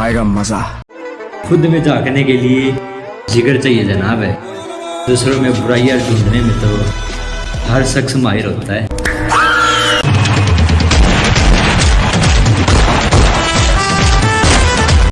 आएगा मज़ा। खुद में तो झांकने के लिए जिगर चाहिए जनाब है। दूसरों में बुराइयाँ ढूँढने में तो हर शख्स माहिर होता है।